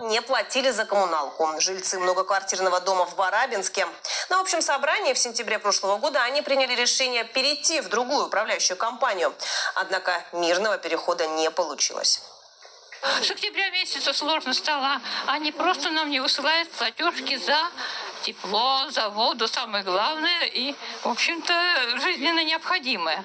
не платили за коммуналку. Жильцы многоквартирного дома в Барабинске. На общем собрании в сентябре прошлого года они приняли решение перейти в другую управляющую компанию. Однако мирного перехода не получилось. С октября месяца сложно стало. Они просто нам не высылают платежки за тепло, за воду, самое главное, и, в общем-то, жизненно необходимое.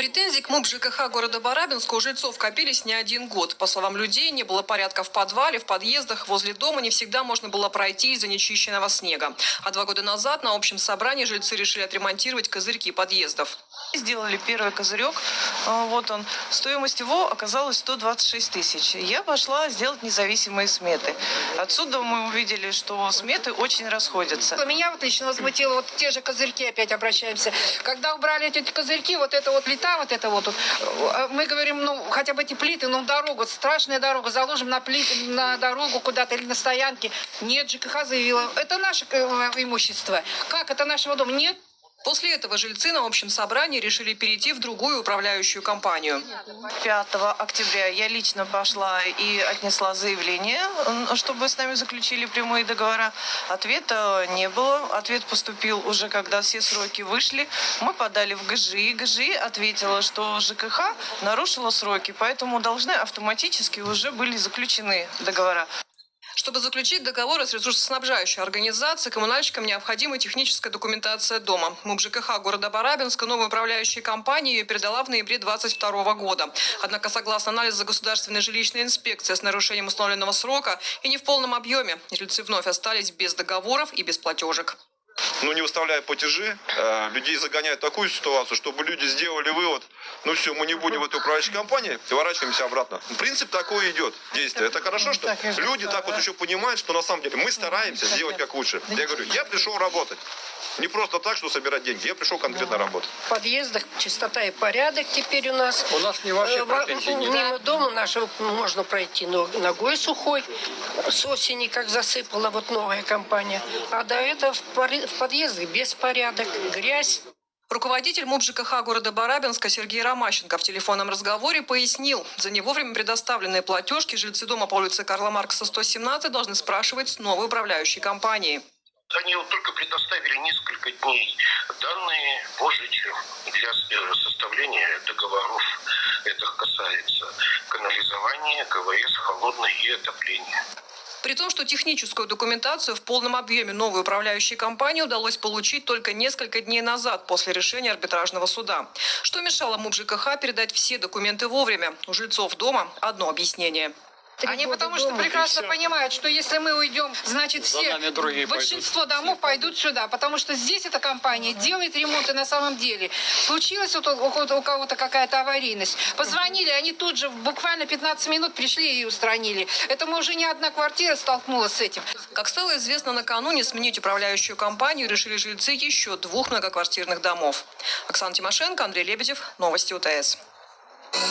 Претензий к МУП ЖКХ города Барабинска у жильцов копились не один год. По словам людей, не было порядка в подвале, в подъездах, возле дома не всегда можно было пройти из-за нечищенного снега. А два года назад на общем собрании жильцы решили отремонтировать козырьки подъездов. Сделали первый козырек, вот он. Стоимость его оказалась 126 тысяч. Я пошла сделать независимые сметы. Отсюда мы увидели, что сметы очень расходятся. Меня вот лично возмутило, вот те же козырьки опять обращаемся. Когда убрали эти козырьки, вот эта вот плита, вот это вот, э, мы говорим, ну, хотя бы эти плиты, ну, дорогу, страшная дорога, заложим на плиты, на дорогу куда-то или на стоянке. Нет, ЖКХ заявила, это наше э, имущество. Как, это нашего дома? Нет. После этого жильцы на общем собрании решили перейти в другую управляющую компанию. 5 октября я лично пошла и отнесла заявление, чтобы с нами заключили прямые договора. Ответа не было. Ответ поступил уже, когда все сроки вышли. Мы подали в ГЖИ. ГЖИ ответила, что ЖКХ нарушила сроки, поэтому должны автоматически уже были заключены договора. Чтобы заключить договоры с ресурсоснабжающей организацией, коммунальщикам необходима техническая документация дома. МУП ЖКХ города Барабинска новой управляющей компании ее передала в ноябре 2022 года. Однако, согласно анализу государственной жилищной инспекции с нарушением установленного срока и не в полном объеме, жильцы вновь остались без договоров и без платежек. Ну, не выставляя платежи, э, людей загоняют в такую ситуацию, чтобы люди сделали вывод, ну все, мы не будем в этой управляющей компании, поворачиваемся обратно. Принцип такой идет, действие. Это хорошо, что люди так вот еще понимают, что на самом деле мы стараемся сделать как лучше. Я говорю, я пришел работать. Не просто так, что собирать деньги, я пришел конкретно работать. В подъездах чистота и порядок теперь у нас. У нас не ваши Э, во- претензии, не Мимо дома нашего можно пройти но ногой сухой. С осени как засыпала вот новая компания. А до этого в, в подъездах беспорядок, грязь. Руководитель МУП ЖКХ города Барабинска Сергей Ромащенко в телефонном разговоре пояснил, за невовремя предоставленные платежки жильцы дома по улице Карла Маркса 117 должны спрашивать с новой управляющей компании. Они вот только предоставили несколько дней данные позже, для э, составления договоров. Это касается канализования, КВС, холодной и отопления. При том, что техническую документацию в полном объеме новой управляющей компании удалось получить только несколько дней назад после решения арбитражного суда. Что мешало МУП ЖКХ передать все документы вовремя? У жильцов дома одно объяснение. Они потому что прекрасно понимают, что если мы уйдем, значит все, большинство домов пойдут сюда, потому что здесь эта компания делает ремонты на самом деле. Случилась вот у, у- у кого-то какая-то аварийность, позвонили, они тут же буквально 15 минут пришли и устранили. Это мы уже не одна квартира столкнулась с этим. Как стало известно накануне, сменить управляющую компанию решили жильцы еще двух многоквартирных домов. Оксана Тимошенко, Андрей Лебедев. Новости УТС.